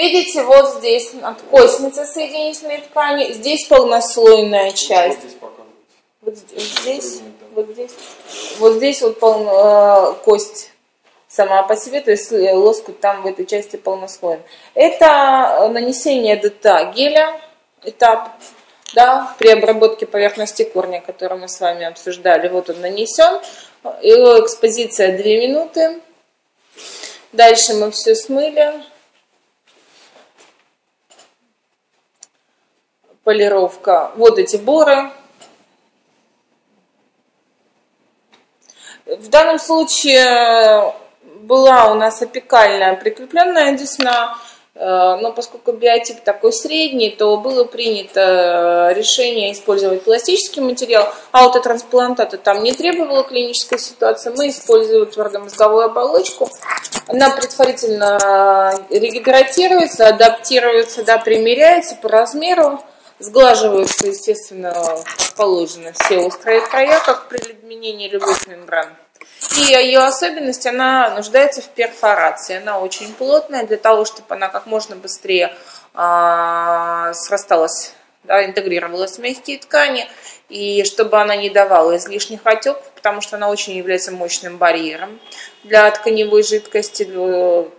Видите, вот здесь от костницы соединительной ткани, здесь полнослойная часть. Вот здесь, вот здесь, вот здесь вот полно, э, кость сама по себе, то есть э, лоскут там в этой части полнослойный. Это нанесение ДТА геля, этап, да, при обработке поверхности корня, который мы с вами обсуждали. Вот он нанесен, его экспозиция 2 минуты. Дальше мы все смыли. Полировка. Вот эти боры. В данном случае была у нас опекальная прикрепленная десна, э, но поскольку биотип такой средний, то было принято решение использовать пластический материал, аутотрансплантата там не требовала клинической ситуации, мы используем твердомозговую оболочку, она предварительно регидратируется, адаптируется, да, примеряется по размеру, сглаживаются, естественно, как положено, все острые края, как при изменении любых мембран. И ее особенность, она нуждается в перфорации. Она очень плотная для того, чтобы она как можно быстрее а, срасталась, да, интегрировалась в мягкие ткани, и чтобы она не давала излишних отеков, потому что она очень является мощным барьером для тканевой жидкости,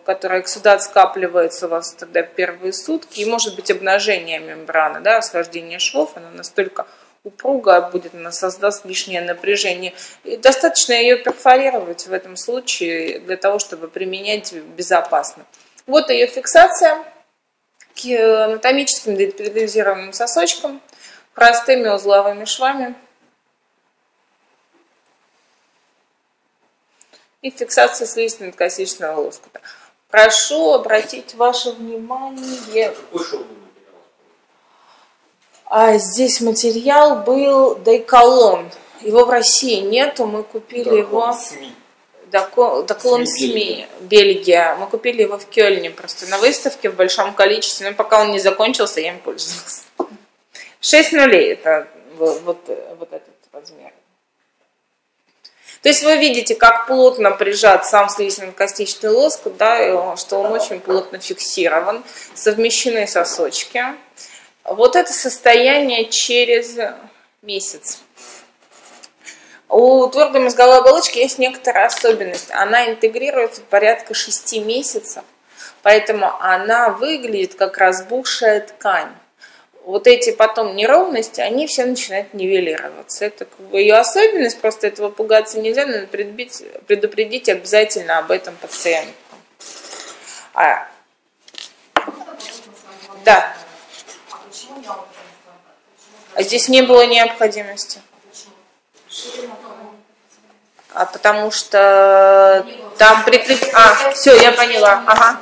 которая сюда скапливается у вас тогда первые сутки, и может быть обнажение мембраны, да, схождение швов, она настолько упругая будет, она создаст лишнее напряжение. И достаточно ее перфорировать в этом случае для того, чтобы применять безопасно. Вот ее фиксация к анатомическим детализированным сосочкам, простыми узловыми швами. И фиксация слизистно-косичного лоскута. Прошу обратить ваше внимание... Какой шов а здесь материал был Дайколон. Его в России нету, мы купили Доклон его... СМИ. Доклон СМИ, Бельгия. Мы купили его в Кёльне просто на выставке в большом количестве. Но пока он не закончился, я им пользовалась. 6 нулей это вот, вот, вот этот размер. То есть вы видите, как плотно прижат сам слизистно-костичный лоскут, да, что он очень плотно фиксирован, совмещены сосочки. Вот это состояние через месяц. У твердой мозговой оболочки есть некоторая особенность. Она интегрируется порядка 6 месяцев, поэтому она выглядит как разбухшая ткань. Вот эти потом неровности, они все начинают нивелироваться. Это ее особенность, просто этого пугаться нельзя, надо предупредить, предупредить обязательно об этом пациентку. А, да. А здесь не было необходимости. А потому что там прикреп... А, все, я поняла. Ага.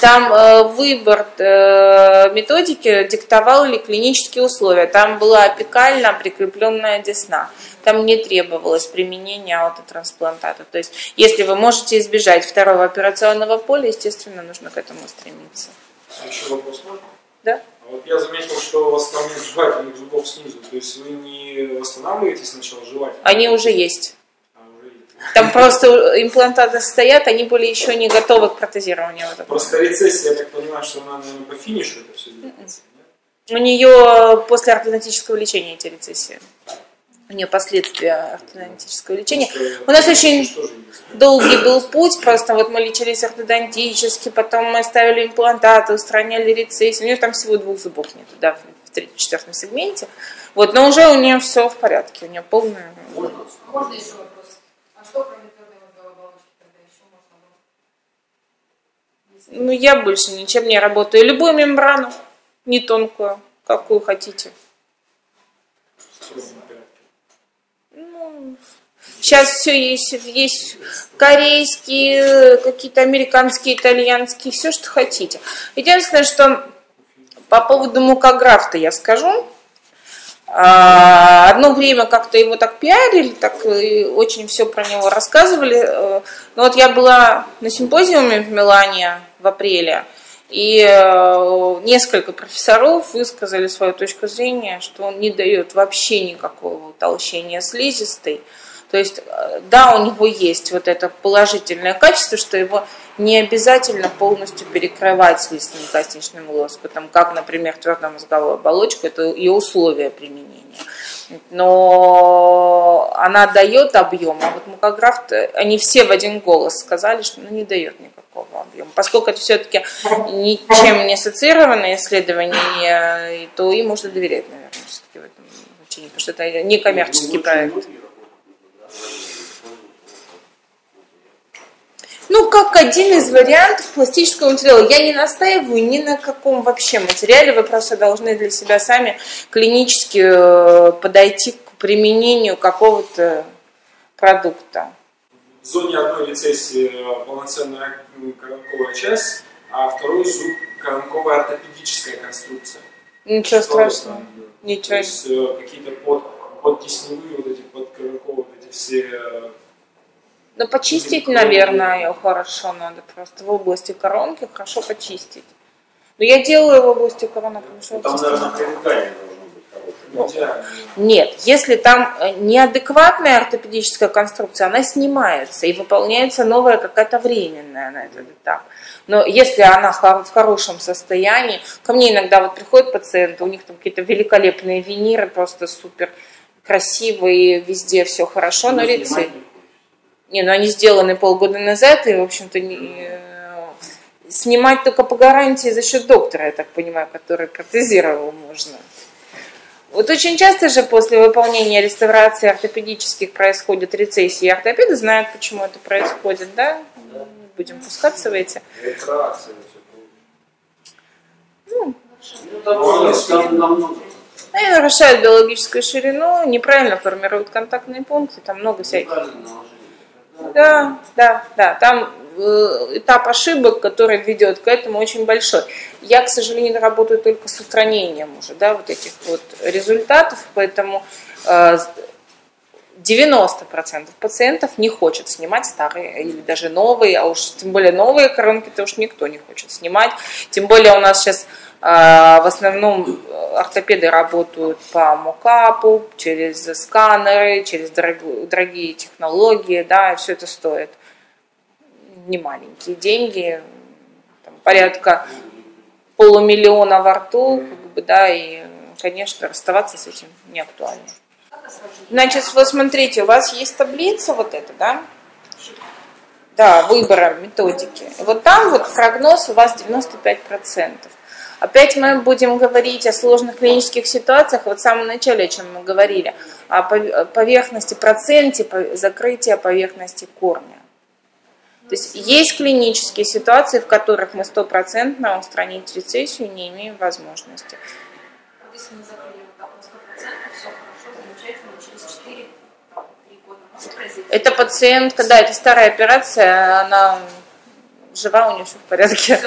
Там э, выбор э, методики диктовал ли клинические условия. Там была опекально прикрепленная десна. Там не требовалось применения аутотрансплантата. То есть, если вы можете избежать второго операционного поля, естественно, нужно к этому стремиться. А еще вопрос можно? Да. Вот я заметил, что у вас там нет жевательных зубов снизу. То есть вы не восстанавливаете сначала жевательные? Они уже есть. Там просто имплантаты стоят, они были еще не готовы к протезированию. Просто рецессия, я так понимаю, что она наверное, по финишу это все делается. У нее после ортодонтического лечения эти рецессии у нее последствия ортодонтического лечения. У нас очень долгий был путь, просто вот мы лечились ортодонтически, потом мы ставили имплантаты, устраняли рецессию. У нее там всего двух зубов нет, да, в третьем-четвертом сегменте. Вот, но уже у нее все в порядке, у нее полная... Можно, можно еще вопрос? Что кроме оболочки тогда еще можно Ну, я больше ничем не работаю. Любую мембрану, не тонкую, какую хотите. Сейчас все есть, есть корейские, какие-то американские, итальянские, все, что хотите. Единственное, что по поводу мукографта я скажу. А, одно время как-то его так пиарили, так очень все про него рассказывали. Э, но вот я была на симпозиуме в Милане в апреле, и э, несколько профессоров высказали свою точку зрения, что он не дает вообще никакого утолщения слизистой, То есть, э, да, у него есть вот это положительное качество, что его не обязательно полностью перекрывать листным косничным лоскутом, как, например, твердомозговую оболочку, это ее условия применения. Но она дает объем, а вот мукограф, они все в один голос сказали, что ну, не дает никакого объема. Поскольку это все-таки ничем не ассоциированное исследование, то им можно доверять, наверное, все-таки в этом значении, потому что это не коммерческий проект. Ну, как один из вариантов пластического материала. Я не настаиваю ни на каком вообще материале. Вы просто должны для себя сами клинически э, подойти к применению какого-то продукта. В зоне одной рецессии э, полноценная коронковая часть, а второй зуб коронковая ортопедическая конструкция. Ничего Что страшного. Там? Ничего. То есть э, какие-то под, подкисневые вот эти подкоронковые вот эти все ну, почистить, наверное, ее хорошо надо просто в области коронки хорошо почистить. Но я делаю в области коронок хорошо Там, наверное, быть хорошее. Нет, если там э, неадекватная ортопедическая конструкция, она снимается и выполняется новая какая-то временная на этот этап. Но если она в хорошем состоянии, ко мне иногда вот приходят пациенты, у них там какие-то великолепные виниры, просто супер красивые, везде все хорошо, но рецепт не, ну они сделаны полгода назад, и, в общем-то, не, э, снимать только по гарантии за счет доктора, я так понимаю, который протезировал можно. Вот очень часто же после выполнения реставрации ортопедических происходит рецессии. Ортопеды знают, почему это происходит, да? да. Будем пускаться в эти. Ну, ну, там, они нарушают биологическую ширину, неправильно формируют контактные пункты, там много всяких. Да, да, да. Там э, этап ошибок, который ведет к этому, очень большой. Я, к сожалению, работаю только с устранением уже, да, вот этих вот результатов, поэтому 90% э, пациентов не хочет снимать старые или даже новые, а уж тем более новые коронки-то уж никто не хочет снимать. Тем более у нас сейчас а, в основном ортопеды работают по мокапу, через сканеры, через дорогие технологии, да, и все это стоит не маленькие деньги, там, порядка полумиллиона во рту, как бы, да, и, конечно, расставаться с этим не актуально. Значит, вот смотрите, у вас есть таблица вот эта, да? Да, выбора методики. Вот там вот прогноз у вас 95%. Опять мы будем говорить о сложных клинических ситуациях, вот в самом начале, о чем мы говорили, о поверхности, проценте закрытия поверхности корня. То есть есть клинические ситуации, в которых мы стопроцентно устранить рецессию не имеем возможности. Это пациентка, да, это старая операция, она жива, у нее все в порядке.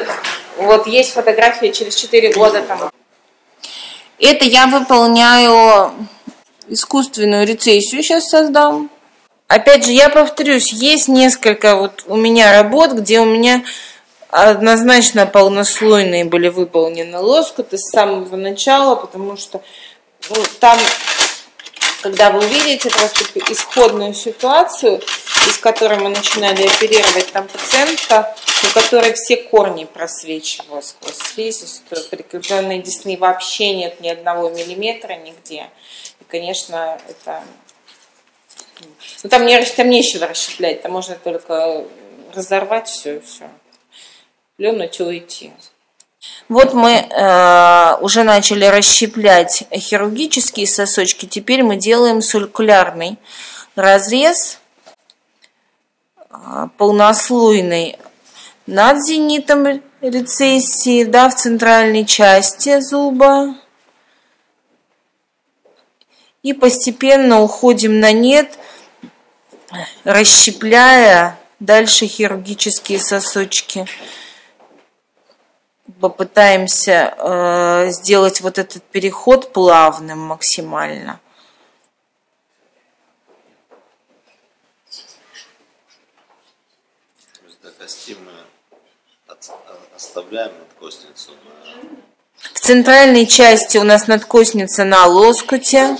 Вот есть фотографии через 4 года там. Это я выполняю искусственную рецессию, сейчас создам. Опять же, я повторюсь, есть несколько вот у меня работ, где у меня однозначно полнослойные были выполнены лоскуты с самого начала, потому что ну, там когда вы увидите просто исходную ситуацию, из которой мы начинали оперировать там пациентка, у которой все корни просвечивают сквозь слизистую, прикрепленные десны вообще нет ни одного миллиметра нигде. И, конечно, это... Ну, там, не, там нечего расщеплять, там можно только разорвать все и все. Плюнуть и уйти. Вот мы э, уже начали расщеплять хирургические сосочки. Теперь мы делаем циркулярный разрез э, полнослойный над зенитом рецессии, да, в центральной части зуба. И постепенно уходим на нет, расщепляя дальше хирургические сосочки попытаемся э, сделать вот этот переход плавным максимально. Кости мы оставляем надкосницу В центральной части у нас надкосница на лоскуте.